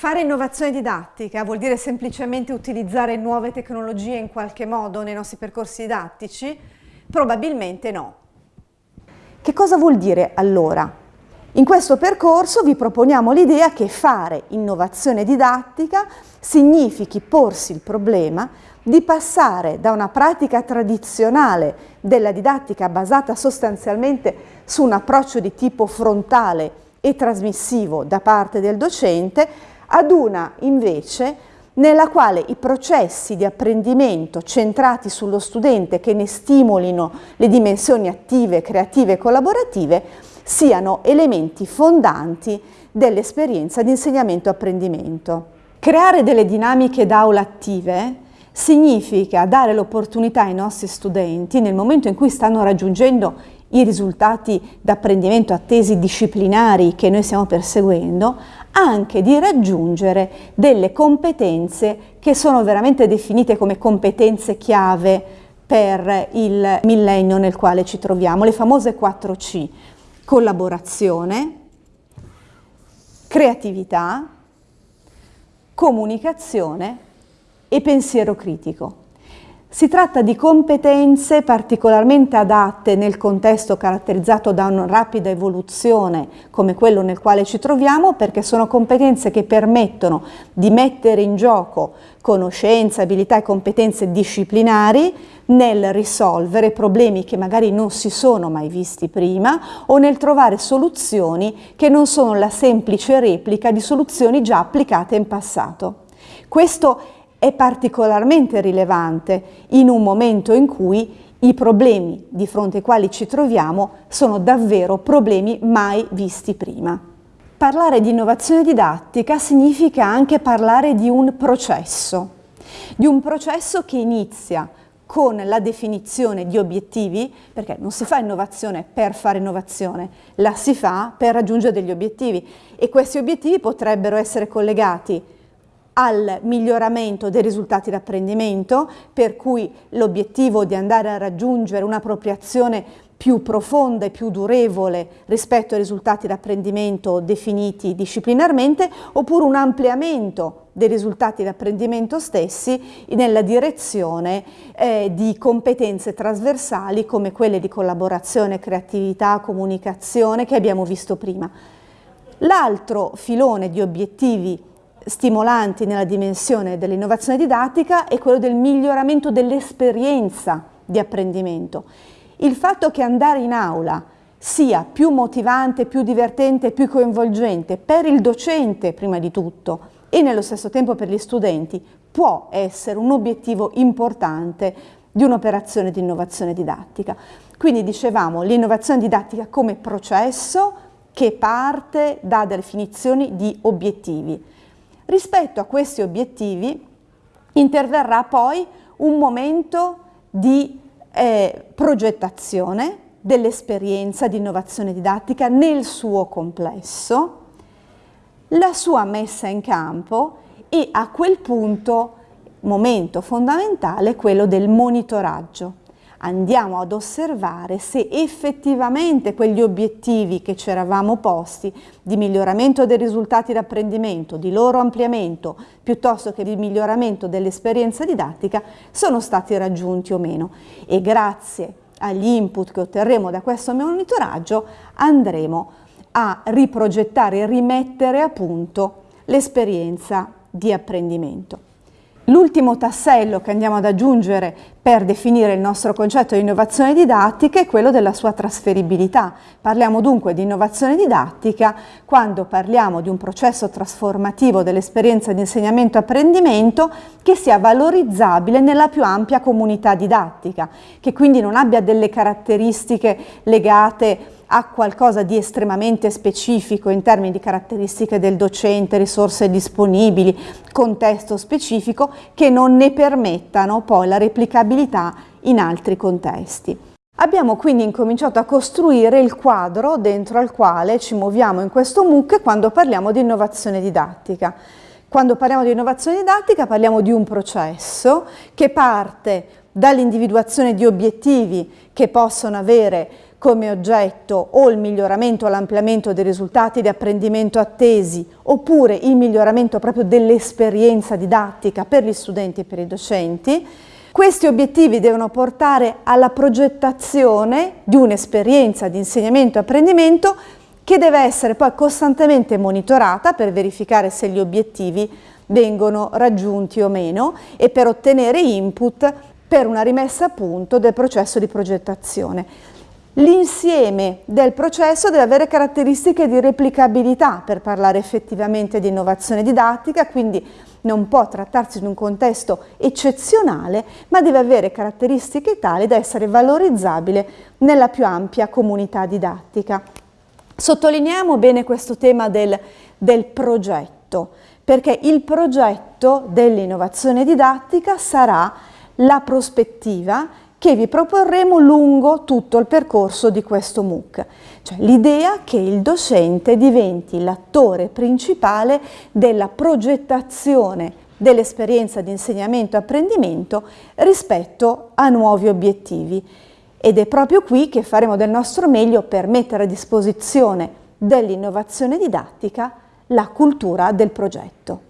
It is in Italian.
Fare innovazione didattica vuol dire semplicemente utilizzare nuove tecnologie in qualche modo nei nostri percorsi didattici? Probabilmente no. Che cosa vuol dire allora? In questo percorso vi proponiamo l'idea che fare innovazione didattica significhi porsi il problema di passare da una pratica tradizionale della didattica basata sostanzialmente su un approccio di tipo frontale e trasmissivo da parte del docente ad una invece nella quale i processi di apprendimento centrati sullo studente che ne stimolino le dimensioni attive, creative e collaborative siano elementi fondanti dell'esperienza di insegnamento-apprendimento. Creare delle dinamiche d'aula attive significa dare l'opportunità ai nostri studenti, nel momento in cui stanno raggiungendo i risultati d'apprendimento attesi disciplinari che noi stiamo perseguendo, anche di raggiungere delle competenze che sono veramente definite come competenze chiave per il millennio nel quale ci troviamo, le famose 4C, collaborazione, creatività, comunicazione e pensiero critico. Si tratta di competenze particolarmente adatte nel contesto caratterizzato da una rapida evoluzione come quello nel quale ci troviamo perché sono competenze che permettono di mettere in gioco conoscenze, abilità e competenze disciplinari nel risolvere problemi che magari non si sono mai visti prima o nel trovare soluzioni che non sono la semplice replica di soluzioni già applicate in passato. Questo è particolarmente rilevante in un momento in cui i problemi di fronte ai quali ci troviamo sono davvero problemi mai visti prima. Parlare di innovazione didattica significa anche parlare di un processo, di un processo che inizia con la definizione di obiettivi, perché non si fa innovazione per fare innovazione, la si fa per raggiungere degli obiettivi e questi obiettivi potrebbero essere collegati al miglioramento dei risultati d'apprendimento, per cui l'obiettivo di andare a raggiungere un'appropriazione più profonda e più durevole rispetto ai risultati d'apprendimento definiti disciplinarmente, oppure un ampliamento dei risultati d'apprendimento stessi nella direzione eh, di competenze trasversali come quelle di collaborazione, creatività, comunicazione che abbiamo visto prima. L'altro filone di obiettivi stimolanti nella dimensione dell'innovazione didattica è quello del miglioramento dell'esperienza di apprendimento. Il fatto che andare in aula sia più motivante, più divertente, più coinvolgente per il docente prima di tutto e nello stesso tempo per gli studenti può essere un obiettivo importante di un'operazione di innovazione didattica. Quindi dicevamo l'innovazione didattica come processo che parte da definizioni di obiettivi. Rispetto a questi obiettivi interverrà poi un momento di eh, progettazione dell'esperienza di innovazione didattica nel suo complesso, la sua messa in campo e a quel punto, momento fondamentale, quello del monitoraggio andiamo ad osservare se effettivamente quegli obiettivi che ci eravamo posti di miglioramento dei risultati d'apprendimento, di loro ampliamento, piuttosto che di miglioramento dell'esperienza didattica, sono stati raggiunti o meno. E grazie agli input che otterremo da questo monitoraggio andremo a riprogettare e rimettere a punto l'esperienza di apprendimento. L'ultimo tassello che andiamo ad aggiungere per definire il nostro concetto di innovazione didattica è quello della sua trasferibilità. Parliamo dunque di innovazione didattica quando parliamo di un processo trasformativo dell'esperienza di insegnamento-apprendimento che sia valorizzabile nella più ampia comunità didattica, che quindi non abbia delle caratteristiche legate a qualcosa di estremamente specifico in termini di caratteristiche del docente, risorse disponibili, contesto specifico, che non ne permettano poi la replicabilità in altri contesti. Abbiamo quindi incominciato a costruire il quadro dentro al quale ci muoviamo in questo MOOC quando parliamo di innovazione didattica. Quando parliamo di innovazione didattica parliamo di un processo che parte dall'individuazione di obiettivi che possono avere come oggetto o il miglioramento o l'ampliamento dei risultati di apprendimento attesi oppure il miglioramento proprio dell'esperienza didattica per gli studenti e per i docenti. Questi obiettivi devono portare alla progettazione di un'esperienza di insegnamento e apprendimento che deve essere poi costantemente monitorata per verificare se gli obiettivi vengono raggiunti o meno e per ottenere input per una rimessa a punto del processo di progettazione. L'insieme del processo deve avere caratteristiche di replicabilità per parlare effettivamente di innovazione didattica, quindi non può trattarsi di un contesto eccezionale, ma deve avere caratteristiche tali da essere valorizzabile nella più ampia comunità didattica. Sottolineiamo bene questo tema del, del progetto, perché il progetto dell'innovazione didattica sarà la prospettiva che vi proporremo lungo tutto il percorso di questo MOOC, cioè l'idea che il docente diventi l'attore principale della progettazione dell'esperienza di insegnamento e apprendimento rispetto a nuovi obiettivi. Ed è proprio qui che faremo del nostro meglio per mettere a disposizione dell'innovazione didattica la cultura del progetto.